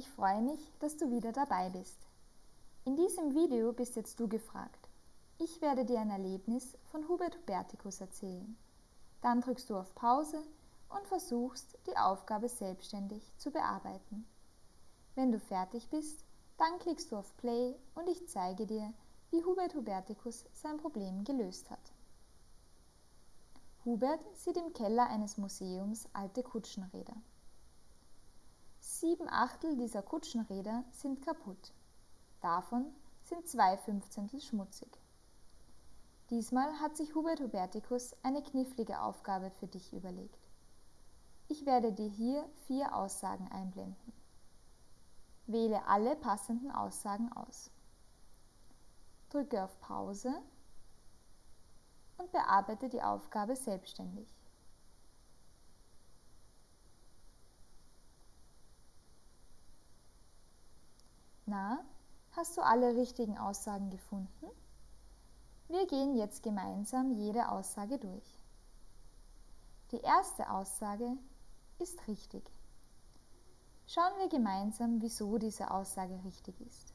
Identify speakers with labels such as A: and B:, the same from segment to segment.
A: Ich freue mich, dass du wieder dabei bist. In diesem Video bist jetzt du gefragt. Ich werde dir ein Erlebnis von Hubert Huberticus erzählen. Dann drückst du auf Pause und versuchst, die Aufgabe selbstständig zu bearbeiten. Wenn du fertig bist, dann klickst du auf Play und ich zeige dir, wie Hubert Huberticus sein Problem gelöst hat. Hubert sieht im Keller eines Museums alte Kutschenräder. Sieben Achtel dieser Kutschenräder sind kaputt. Davon sind zwei Fünfzehntel schmutzig. Diesmal hat sich Hubert Huberticus eine knifflige Aufgabe für dich überlegt. Ich werde dir hier vier Aussagen einblenden. Wähle alle passenden Aussagen aus. Drücke auf Pause und bearbeite die Aufgabe selbstständig. Na, hast du alle richtigen Aussagen gefunden? Wir gehen jetzt gemeinsam jede Aussage durch. Die erste Aussage ist richtig. Schauen wir gemeinsam, wieso diese Aussage richtig ist.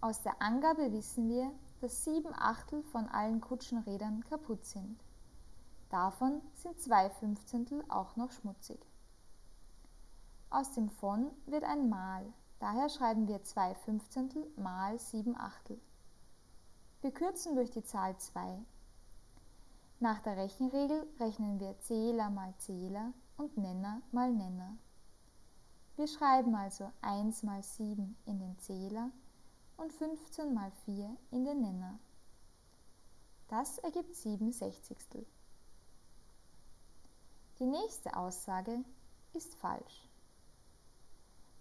A: Aus der Angabe wissen wir, dass sieben Achtel von allen Kutschenrädern kaputt sind. Davon sind zwei Fünfzehntel auch noch schmutzig. Aus dem von wird ein Mal, daher schreiben wir zwei Fünfzehntel mal sieben Achtel. Wir kürzen durch die Zahl 2. Nach der Rechenregel rechnen wir Zähler mal Zähler und Nenner mal Nenner. Wir schreiben also 1 mal 7 in den Zähler und 15 mal 4 in den Nenner. Das ergibt 7 Sechzigstel. Die nächste Aussage ist falsch.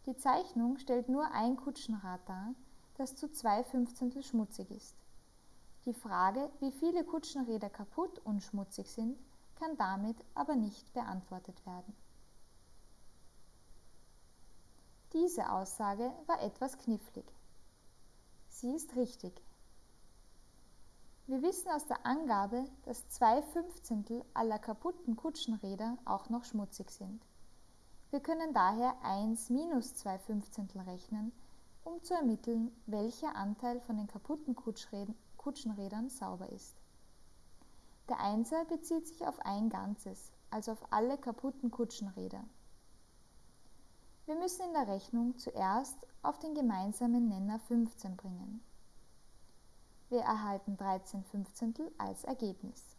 A: Die Zeichnung stellt nur ein Kutschenrad dar, das zu 2 Fünfzehntel schmutzig ist. Die Frage, wie viele Kutschenräder kaputt und schmutzig sind, kann damit aber nicht beantwortet werden. Diese Aussage war etwas knifflig. Sie ist richtig. Wir wissen aus der Angabe, dass zwei Fünfzehntel aller kaputten Kutschenräder auch noch schmutzig sind. Wir können daher 1 minus 2 Fünfzehntel rechnen, um zu ermitteln, welcher Anteil von den kaputten Kutschenrädern sauber ist. Der Einser bezieht sich auf ein Ganzes, also auf alle kaputten Kutschenräder. Wir müssen in der Rechnung zuerst auf den gemeinsamen Nenner 15 bringen. Wir erhalten 13 Fünfzehntel als Ergebnis.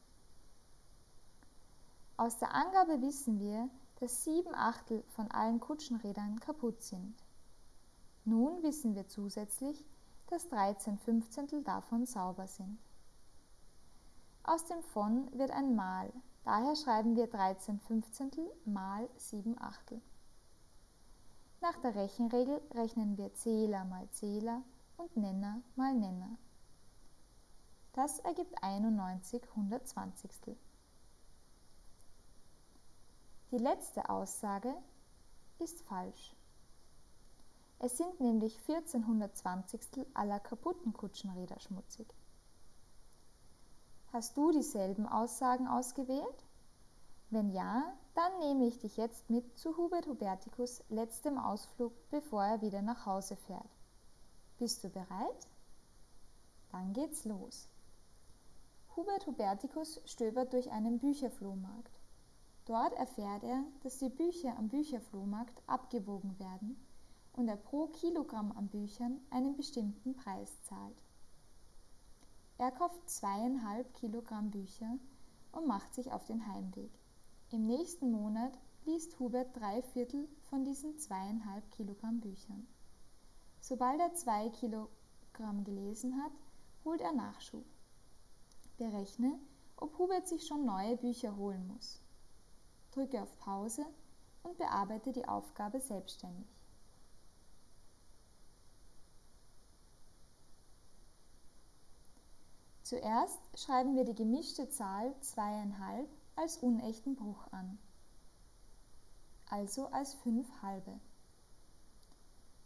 A: Aus der Angabe wissen wir, dass 7 Achtel von allen Kutschenrädern kaputt sind. Nun wissen wir zusätzlich, dass 13 Fünfzehntel davon sauber sind. Aus dem von wird ein Mal, daher schreiben wir 13 Fünfzehntel mal 7 Achtel. Nach der Rechenregel rechnen wir Zähler mal Zähler und Nenner mal Nenner. Das ergibt 91 Hundertzwanzigstel. Die letzte Aussage ist falsch. Es sind nämlich 1420 aller kaputten Kutschenräder schmutzig. Hast du dieselben Aussagen ausgewählt? Wenn ja, dann nehme ich dich jetzt mit zu Hubert Huberticus letztem Ausflug, bevor er wieder nach Hause fährt. Bist du bereit? Dann geht's los. Hubert Huberticus stöbert durch einen Bücherflohmarkt. Dort erfährt er, dass die Bücher am Bücherflohmarkt abgewogen werden und er pro Kilogramm an Büchern einen bestimmten Preis zahlt. Er kauft zweieinhalb Kilogramm Bücher und macht sich auf den Heimweg. Im nächsten Monat liest Hubert drei Viertel von diesen zweieinhalb Kilogramm Büchern. Sobald er zwei Kilogramm gelesen hat, holt er Nachschub. Berechne, ob Hubert sich schon neue Bücher holen muss. Drücke auf Pause und bearbeite die Aufgabe selbstständig. Zuerst schreiben wir die gemischte Zahl zweieinhalb als unechten Bruch an, also als fünf halbe.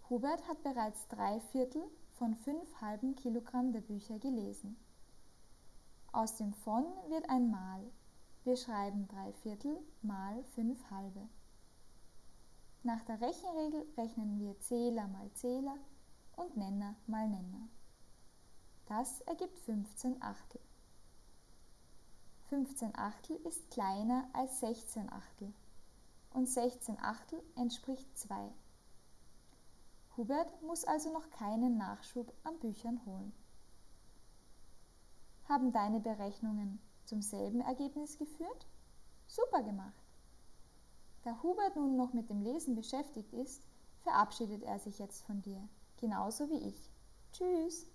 A: Hubert hat bereits drei Viertel von fünf halben Kilogramm der Bücher gelesen. Aus dem von wird ein Mal. Wir schreiben drei Viertel mal fünf halbe. Nach der Rechenregel rechnen wir Zähler mal Zähler und Nenner mal Nenner. Das ergibt 15 Achtel. 15 Achtel ist kleiner als 16 Achtel und 16 Achtel entspricht 2. Hubert muss also noch keinen Nachschub an Büchern holen. Haben deine Berechnungen zum selben Ergebnis geführt? Super gemacht! Da Hubert nun noch mit dem Lesen beschäftigt ist, verabschiedet er sich jetzt von dir, genauso wie ich. Tschüss!